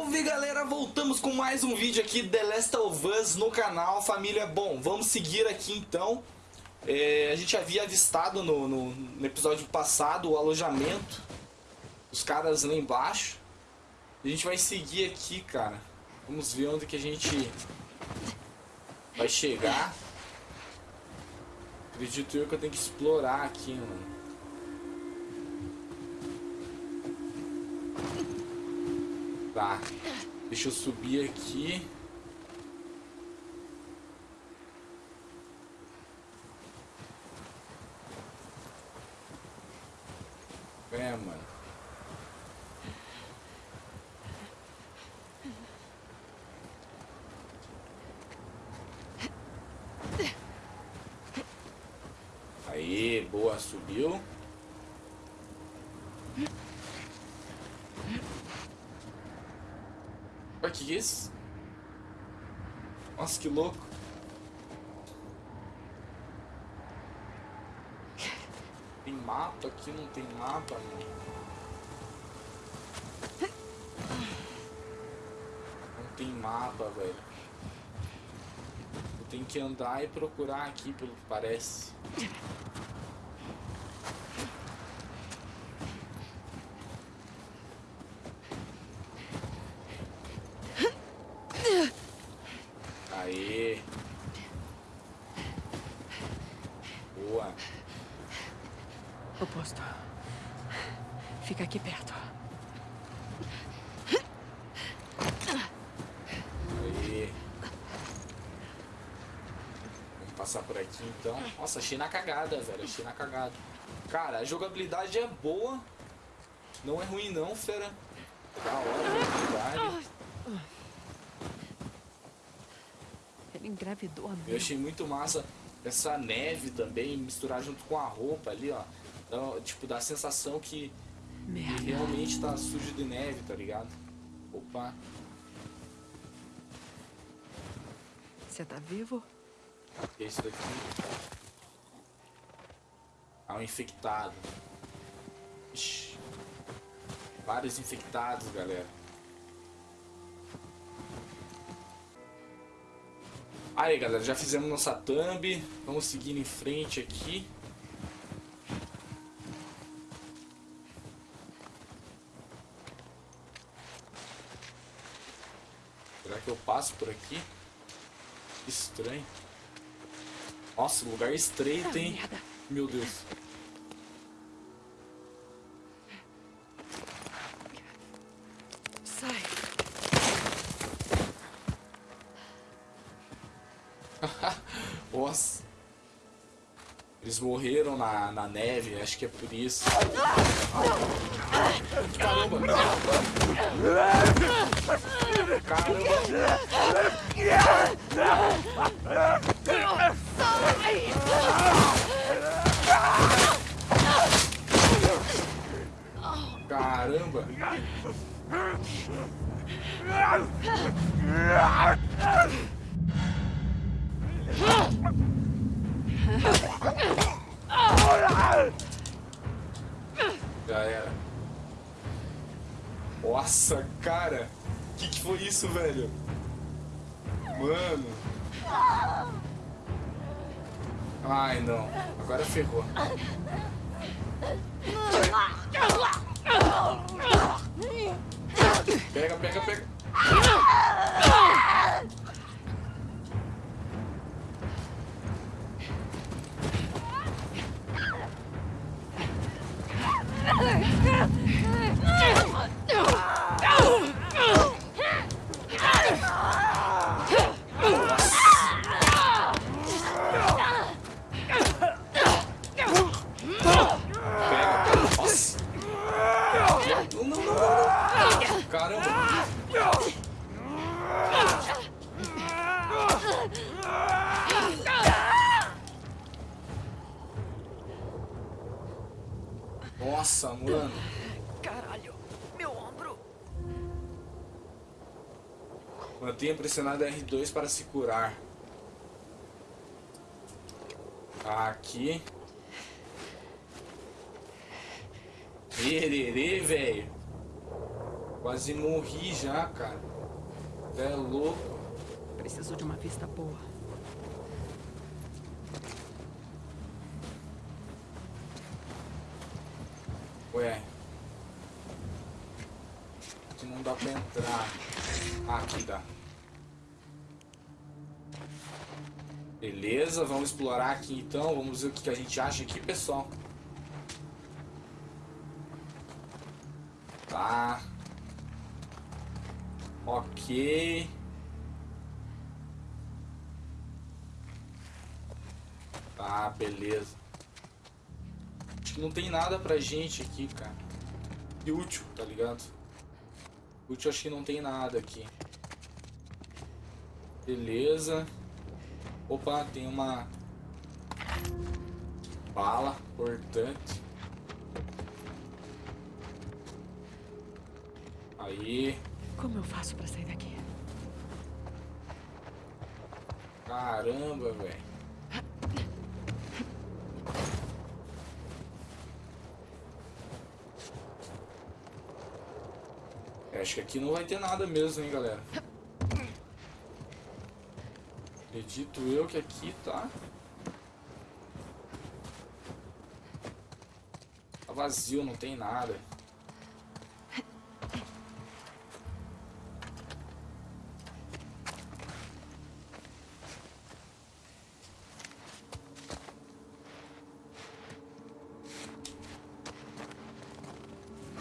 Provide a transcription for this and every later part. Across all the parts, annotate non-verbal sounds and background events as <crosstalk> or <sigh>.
Salve galera, voltamos com mais um vídeo aqui The Last of Us no canal, família. Bom, vamos seguir aqui então. É, a gente havia avistado no, no, no, episódio passado o alojamento, os caras lá embaixo. A gente vai seguir aqui, cara. Vamos ver onde que a gente vai chegar. Acredito eu que eu tenho que explorar aqui, mano. Tá. Deixa eu subir aqui. É, mano. Aí, boa, subiu. Olha que isso? Nossa, que louco. Tem mapa aqui, não tem mapa, mano. Não tem mapa, velho. Eu tenho que andar e procurar aqui, pelo que parece. Passar por aqui então. Nossa, achei na cagada, velho. Achei na cagada. Cara, a jogabilidade é boa. Não é ruim não, fera. Da hora a jogabilidade. Ele engravidou a Eu achei muito massa essa neve também, misturar junto com a roupa ali, ó. Então, tipo, dá a sensação que, que realmente tá sujo de neve, tá ligado? Opa. Você tá vivo? Esse daqui. Ah, um infectado. Ixi. Vários infectados, galera. Aí, galera, já fizemos nossa thumb. Vamos seguir em frente aqui. Será que eu passo por aqui? Estranho. Nossa, lugar estreito, hein? Meu Deus. Sai. <laughs> Nossa. Eles morreram na, na neve, acho que é por isso. Caramba! Caramba! Caramba! Nossa, cara! Que que foi isso, velho? Mano! Ai, não. Agora ferrou. Pega, pega, pega. Nossa, Mantenha pressionado R2 para se curar. Aqui. Ererê, velho. Quase morri já, cara. É louco. Preciso de uma vista boa. Ué. Aqui não dá pra entrar. Ah, aqui dá. Beleza, vamos explorar aqui então. Vamos ver o que a gente acha aqui, pessoal. Tá. Ok. Tá, beleza. Acho que não tem nada pra gente aqui, cara. E útil, tá ligado? Útil acho que não tem nada aqui. Beleza. Opa, tem uma bala importante. Aí, Como eu faço pra sair daqui? caramba, velho. Acho que aqui não vai ter nada mesmo, hein, galera. Acredito eu que aqui tá... Tá vazio, não tem nada.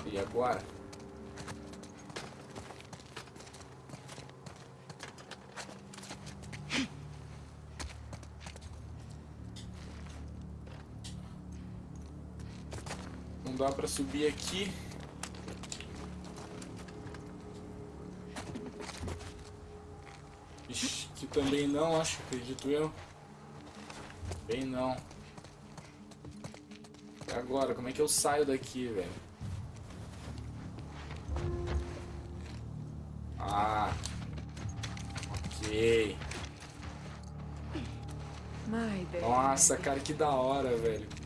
E agora? Dá pra subir aqui. Ixi, aqui também não, acho, acredito eu. Bem não. E agora, como é que eu saio daqui, velho? Ah. Ok. Nossa, cara, que da hora, velho.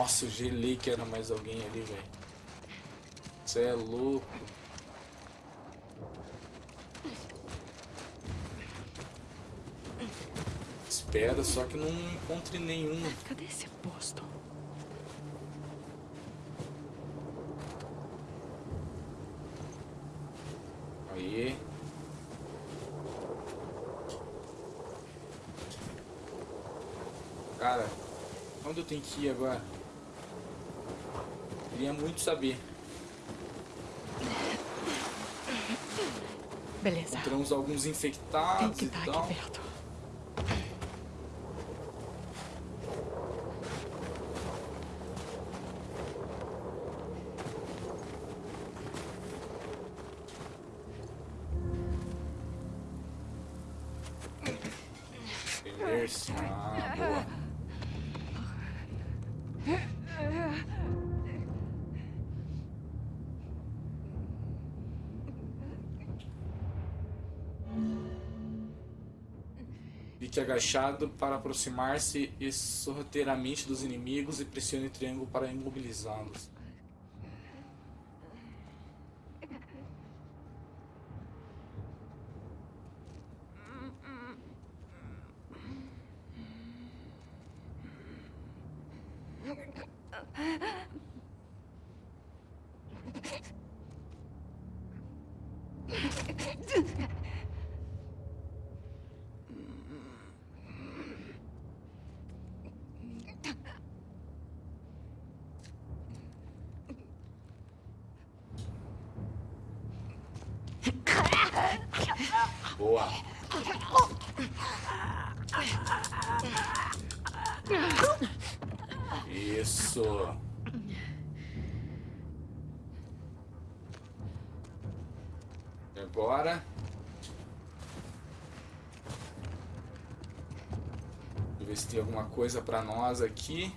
Nossa, eu gelei que era mais alguém ali, velho. Você é louco. Espera, só que não encontre nenhum. Cadê esse posto? Aí. Cara, onde eu tenho que ir agora? Queria muito saber. Beleza. Encontramos alguns Tem infectados que e estar tal. aqui perto. Agachado para aproximar-se sorrateiramente dos inimigos e pressione o triângulo para imobilizá-los. Boa. Isso. Agora? Deixa eu ver se tem alguma coisa pra nós aqui.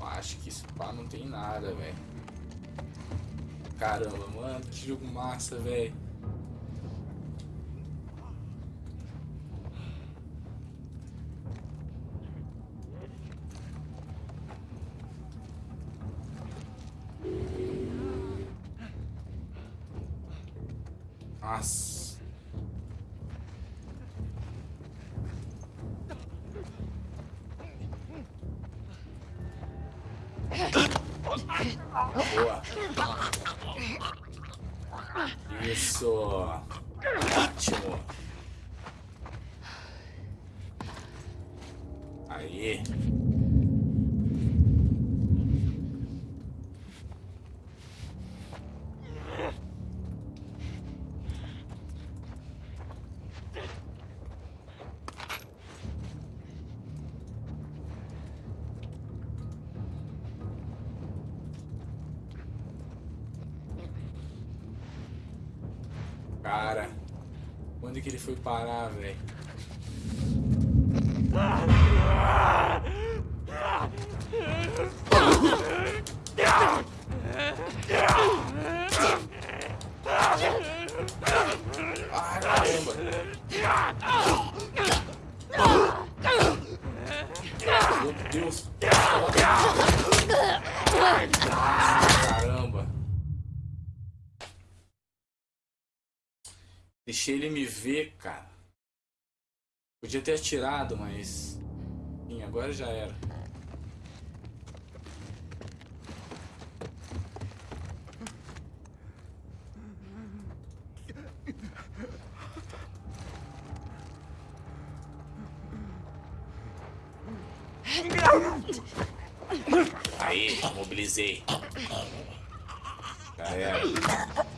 Acho que esse pá não tem nada, velho. Caramba, mano, que jogo massa, velho. Nossa. Boa. Isso. Ótimo. Aí. Foi parar, velho? Ah, caramba! Deixei ele me ver, cara. Podia ter atirado, mas. Sim, agora já era. Aí, mobilizei. Já era.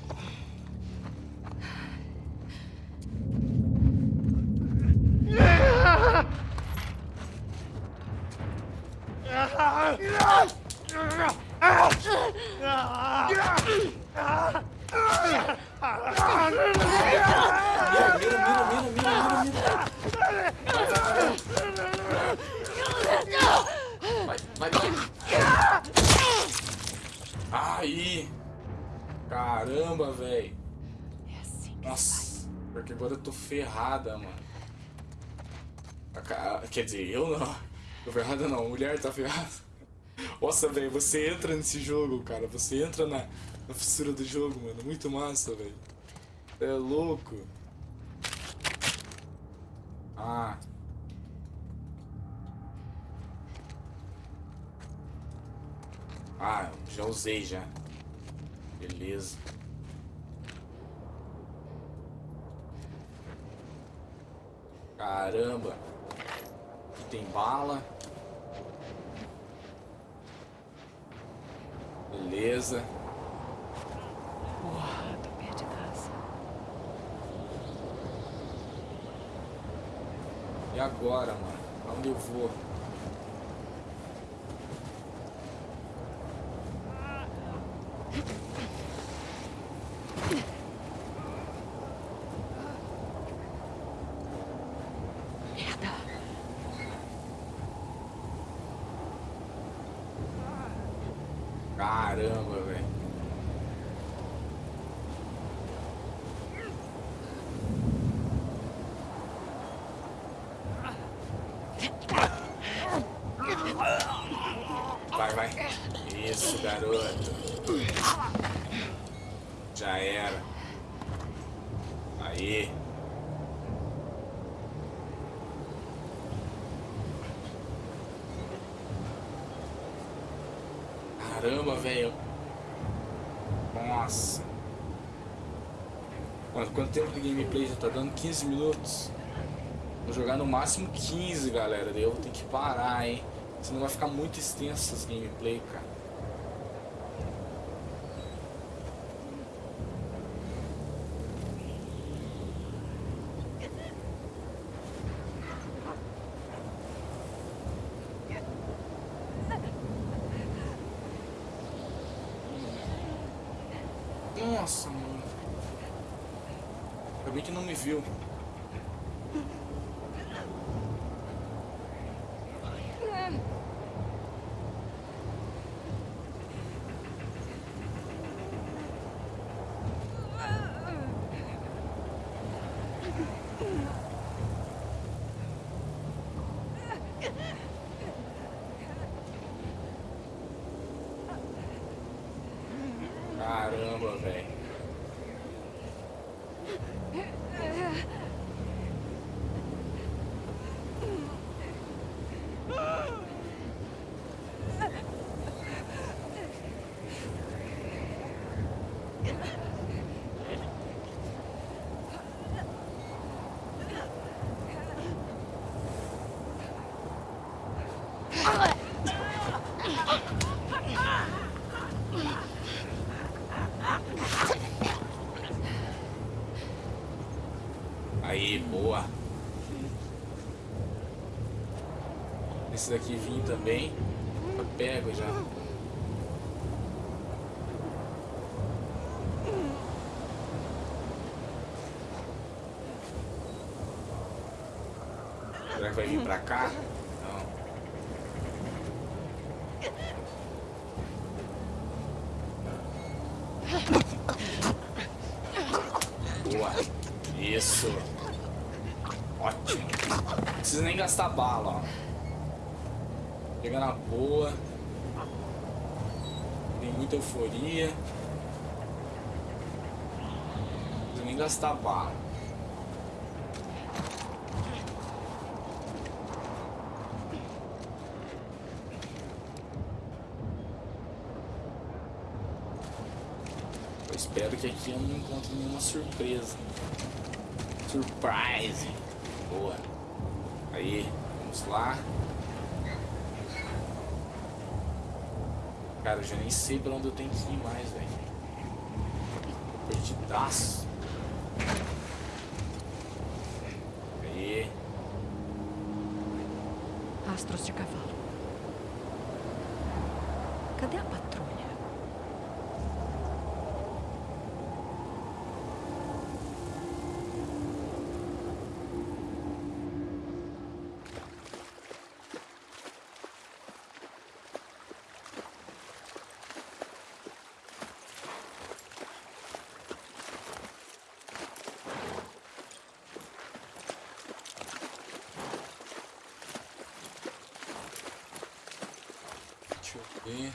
Vai, vai. Aí. Caramba, velho. É assim Nossa, porque agora eu tô ferrada, mano. A ca- Quer dizer, eu não. Tô ferrada não, a mulher tá ferrada. Nossa, velho, você entra nesse jogo, cara. Você entra na, na fissura do jogo, mano. Muito massa, velho. É louco. Ah. Ah, já usei já. Beleza. Caramba. Aqui tem bala. Beleza. Porra, tô perdidaça. E agora, mano? Aonde eu vou? Merda. Caramba, velho. Vai, vai. Isso, garoto. Já era. Aí. Caramba, velho. Nossa. Mano, quanto tempo de gameplay já tá dando? 15 minutos. Vou jogar no máximo 15, galera. Eu vou ter que parar, hein? Senão vai ficar muito extenso as gameplay, cara. Nossa, mano. Que não me viu. Caramba, velho. Aí, boa. Esse daqui vim também. Pego já. Será que vai vir pra cá? Não. Boa. Isso. Ótimo. Não precisa nem gastar bala, ó. Chega na boa. Tem muita euforia. Não nem gastar bala. Eu espero que aqui eu não encontre nenhuma surpresa. Surprise! Boa. Aí, vamos lá. Cara, eu já nem sei pra onde eu tenho que ir mais, velho. Perdidaço. Aí. Rastros de cavalo. Cadê a patrulha? Ver.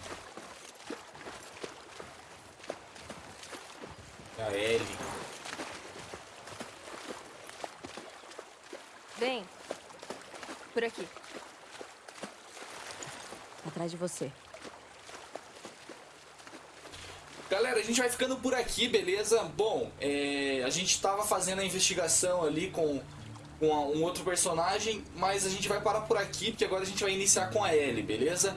A L. Vem. Por aqui. Atrás de você. Galera, a gente vai ficando por aqui, beleza? Bom, é, a gente tava fazendo a investigação ali com, com a- um outro personagem, mas a gente vai parar por aqui, porque agora a gente vai iniciar com a Ellie, beleza?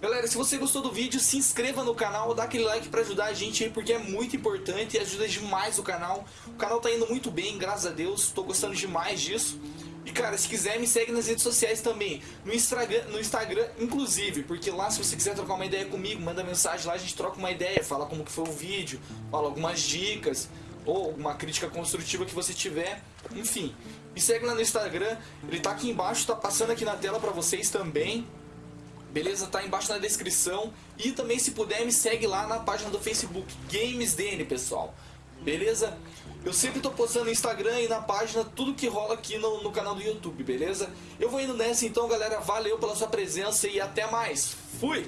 Galera, se você gostou do vídeo, se inscreva no canal, dá aquele like pra ajudar a gente aí, porque é muito importante e ajuda demais o canal. O canal tá indo muito bem, graças a Deus, tô gostando demais disso. E cara, se quiser, me segue nas redes sociais também, no Instagram, no Instagram inclusive, porque lá se você quiser trocar uma ideia comigo, manda mensagem lá, a gente troca uma ideia, fala como que foi o vídeo, fala algumas dicas, ou alguma crítica construtiva que você tiver, enfim. Me segue lá no Instagram, ele tá aqui embaixo, tá passando aqui na tela pra vocês também. Beleza? Tá embaixo na descrição. E também, se puder, me segue lá na página do Facebook, GamesDN, pessoal. Beleza? Eu sempre tô postando no Instagram e na página tudo que rola aqui no, no canal do YouTube, beleza? Eu vou indo nessa então, galera. Valeu pela sua presença e até mais. Fui!